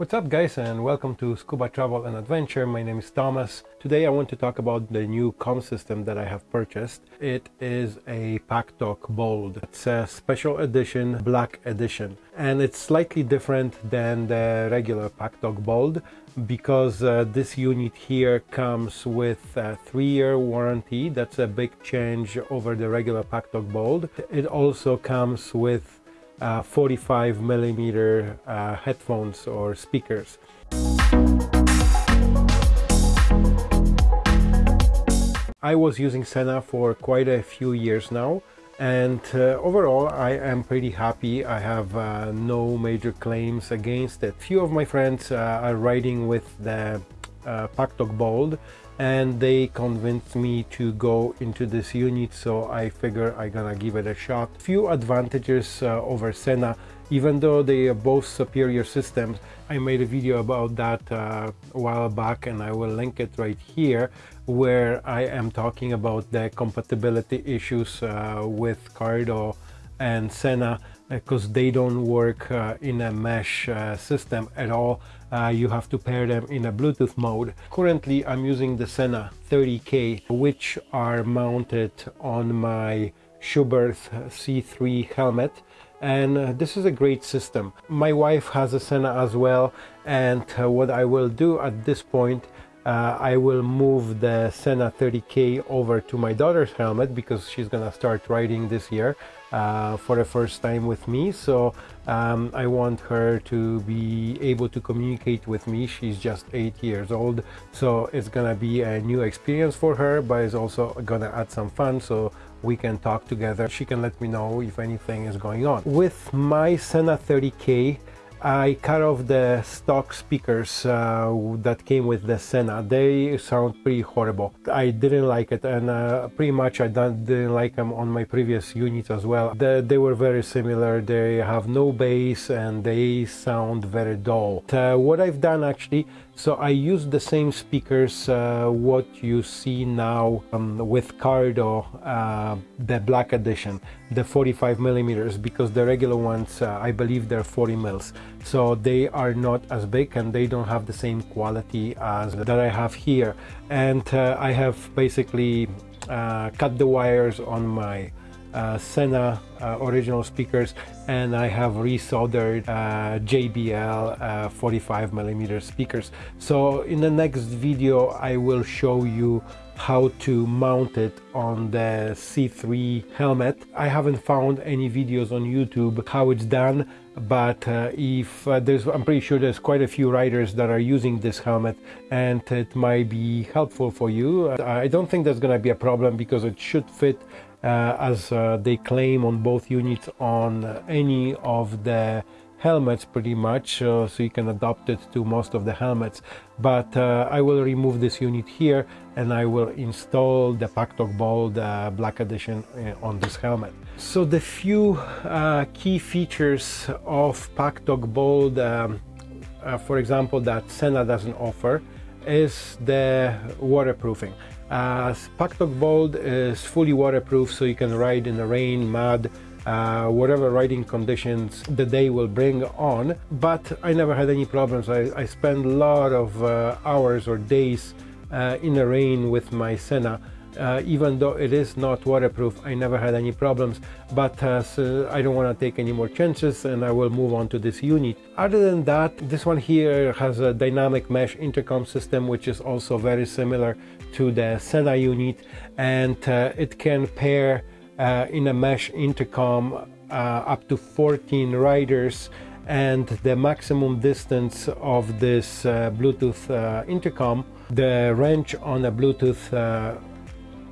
What's up guys and welcome to Scuba Travel and Adventure. My name is Thomas. Today I want to talk about the new com system that I have purchased. It is a PackTalk Bold. It's a special edition, black edition. And it's slightly different than the regular PackTalk Bold because uh, this unit here comes with a three-year warranty. That's a big change over the regular PackTalk Bold. It also comes with uh, 45 millimeter uh, headphones or speakers. I was using Sena for quite a few years now and uh, overall I am pretty happy. I have uh, no major claims against it. Few of my friends uh, are riding with the uh, PackTalk Bold and they convinced me to go into this unit so I figure I'm gonna give it a shot. Few advantages uh, over Sena even though they are both superior systems. I made a video about that uh, a while back and I will link it right here where I am talking about the compatibility issues uh, with Cardo and Sena because they don't work uh, in a mesh uh, system at all. Uh, you have to pair them in a Bluetooth mode. Currently I'm using the Sena 30K which are mounted on my Schuberth C3 helmet and uh, this is a great system. My wife has a Sena as well and uh, what I will do at this point uh, I will move the Sena 30K over to my daughter's helmet because she's gonna start riding this year uh, for the first time with me. So um, I want her to be able to communicate with me. She's just eight years old. So it's gonna be a new experience for her but it's also gonna add some fun so we can talk together. She can let me know if anything is going on. With my Sena 30K I cut off the stock speakers uh, that came with the Sena. They sound pretty horrible. I didn't like it and uh, pretty much I didn't like them on my previous units as well. The, they were very similar. They have no bass and they sound very dull. Uh, what I've done actually, so I used the same speakers uh, what you see now um, with Cardo, uh, the black edition, the 45 millimeters, because the regular ones, uh, I believe they're 40 mils. So they are not as big and they don't have the same quality as that I have here. And uh, I have basically uh, cut the wires on my Sena uh, original speakers and I have resoldered uh, JBL uh, 45 millimeter speakers. So in the next video I will show you how to mount it on the C3 helmet. I haven't found any videos on YouTube how it's done but uh, if uh, there's I'm pretty sure there's quite a few riders that are using this helmet and it might be helpful for you. I don't think there's gonna be a problem because it should fit uh, as uh, they claim on both units on any of the helmets pretty much uh, so you can adopt it to most of the helmets but uh, I will remove this unit here and I will install the PackTalk Bold uh, Black Edition uh, on this helmet. So the few key features of PackTalk Bold um, for example that Sena doesn't offer is the waterproofing. Uh, PackTalk Bold is fully waterproof so you can ride in the rain, mud, uh, whatever riding conditions the day will bring on. But I never had any problems. I, I a lot of uh, hours or days uh, in the rain with my Sena uh, even though it is not waterproof I never had any problems. But uh, so I don't want to take any more chances and I will move on to this unit. Other than that this one here has a dynamic mesh intercom system which is also very similar to the Sena unit and uh, it can pair uh, in a mesh intercom uh, up to 14 riders and the maximum distance of this uh, Bluetooth uh, intercom the range on a Bluetooth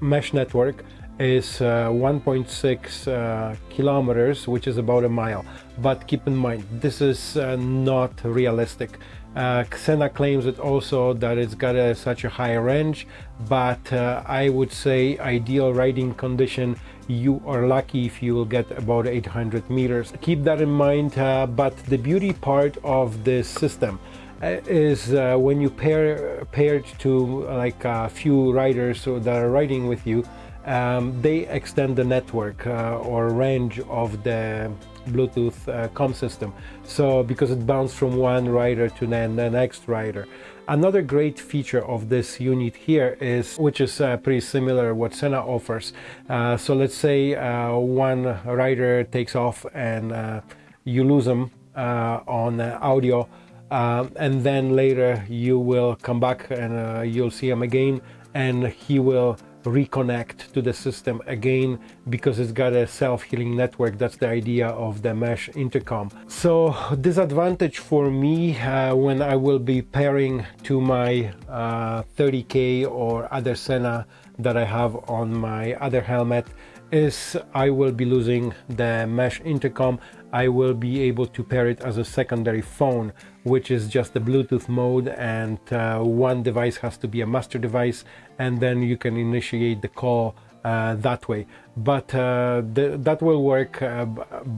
mesh network is uh, 1.6 uh, kilometers which is about a mile. But keep in mind this is uh, not realistic uh, Sena claims it also that it's got a, such a high range but uh, I would say ideal riding condition you are lucky if you will get about 800 meters. Keep that in mind uh, but the beauty part of this system is uh, when you pair paired to like a few riders that are riding with you um, they extend the network uh, or range of the Bluetooth uh, com system. So because it bounced from one rider to the, the next rider. Another great feature of this unit here is, which is uh, pretty similar what Sena offers. Uh, so let's say uh, one rider takes off and uh, you lose them uh, on audio and then later you will come back and you'll see him again and he will reconnect to the system again because it's got a self-healing network that's the idea of the mesh intercom so disadvantage for me uh, when I will be pairing to my uh, 30k or other Sena that I have on my other helmet is I will be losing the mesh intercom. I will be able to pair it as a secondary phone, which is just the Bluetooth mode and uh, one device has to be a master device and then you can initiate the call uh, that way but uh, that will work uh,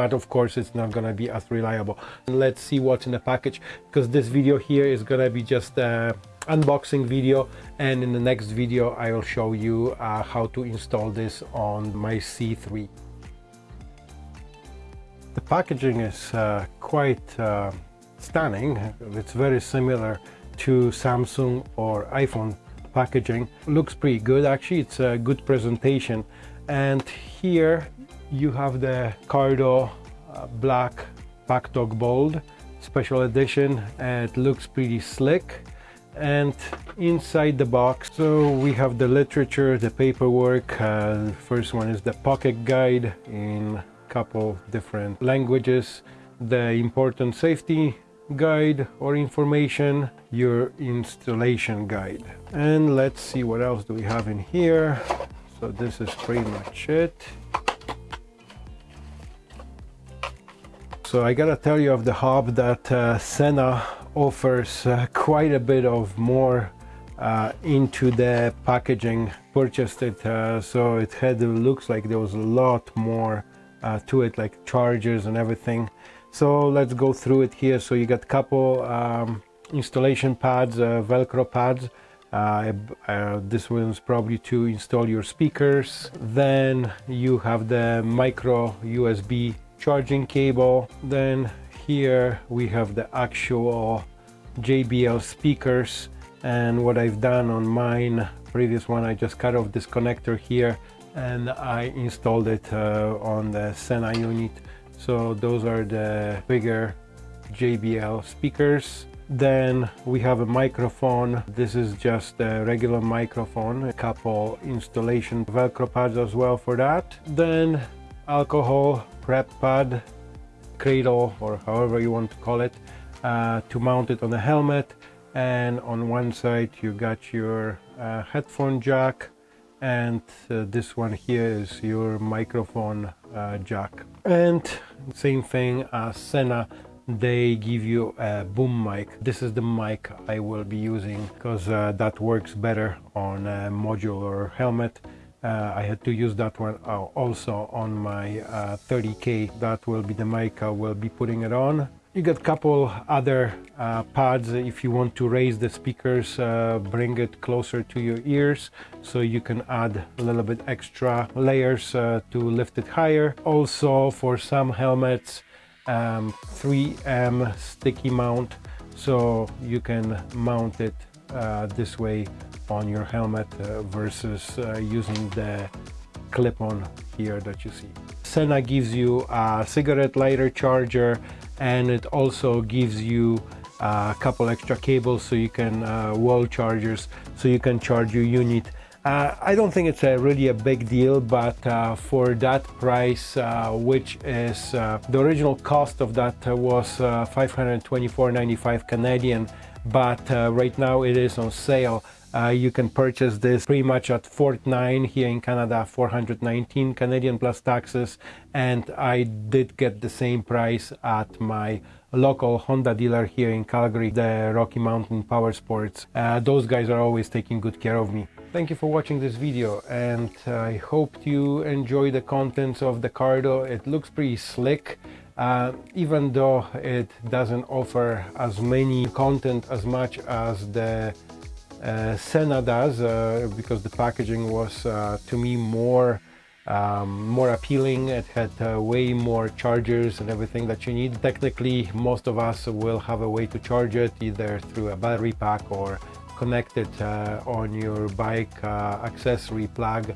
but of course it's not gonna be as reliable let's see what's in the package because this video here is gonna be just unboxing video and in the next video I will show you uh, how to install this on my C3. The packaging is uh, quite uh, stunning. It's very similar to Samsung or iPhone packaging. Looks pretty good actually, it's a good presentation. And here you have the Cardo uh, Black Dog Bold special edition. It looks pretty slick and inside the box so we have the literature the paperwork uh, first one is the pocket guide in a couple different languages the important safety guide or information your installation guide. And let's see what else do we have in here. So this is pretty much it. So I gotta tell you of the hub that uh, Sena offers uh, quite a bit of more uh, into the packaging purchased it uh, so it had looks like there was a lot more uh, to it like chargers and everything so let's go through it here. So you got a couple um, installation pads uh, velcro pads. Uh, this one's probably to install your speakers. Then you have the micro USB charging cable. Then here we have the actual JBL speakers. And what I've done on mine previous one I just cut off this connector here and I installed it uh, on the Sena unit so those are the bigger JBL speakers. Then we have a microphone. This is just a regular microphone a couple installation velcro pads as well for that. Then alcohol prep pad cradle or however you want to call it uh, to mount it on the helmet. And on one side you got your uh, headphone jack. And uh, this one here is your microphone uh, jack. And same thing as Sena they give you a boom mic. This is the mic I will be using because uh, that works better on a modular helmet. Uh, I had to use that one uh, also on my uh, 30k that will be the mic I will be putting it on you got a couple other uh, pads if you want to raise the speakers uh, bring it closer to your ears so you can add a little bit extra layers uh, to lift it higher also for some helmets um, 3M sticky mount so you can mount it this way on your helmet uh, versus uh, using the clip-on here that you see. Sena gives you a cigarette lighter charger and it also gives you a couple extra cables so you can uh, wall chargers so you can charge your unit. Uh, I don't think it's a really a big deal but uh, for that price uh, which is the original cost of that was 524.95 Canadian but right now it is on sale uh, you can purchase this pretty much at FortNine here in Canada, 419 Canadian plus taxes. And I did get the same price at my local Honda dealer here in Calgary, the Rocky Mountain Power Sports. Uh, those guys are always taking good care of me. Thank you for watching this video and I hope you enjoy the contents of the Cardo. It looks pretty slick. Uh, even though it doesn't offer as many content as much as the uh, Sena does uh, because the packaging was uh, to me more um, more appealing. It had uh, way more chargers and everything that you need. Technically, most of us will have a way to charge it either through a battery pack or connect it uh, on your bike uh, accessory plug.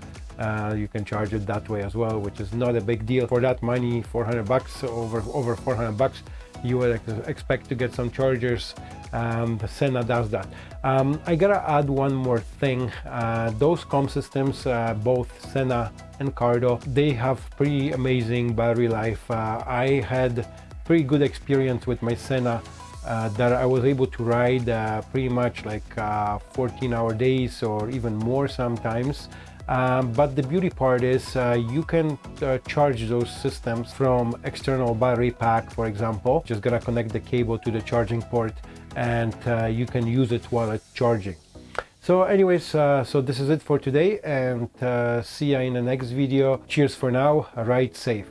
You can charge it that way as well, which is not a big deal. For that money, 400 bucks, over over 400 bucks, you would ex expect to get some chargers. Um, Sena does that. Um, I gotta add one more thing. Uh, those com systems, uh, both Sena and Cardo, they have pretty amazing battery life. Uh, I had pretty good experience with my Sena uh, that I was able to ride uh, pretty much like uh, 14 hour days or even more sometimes. Um, but the beauty part is uh, you can uh, charge those systems from external battery pack, for example. Just gonna connect the cable to the charging port and uh, you can use it while it's charging. So anyways, uh, so this is it for today and uh, see you in the next video. Cheers for now, ride safe.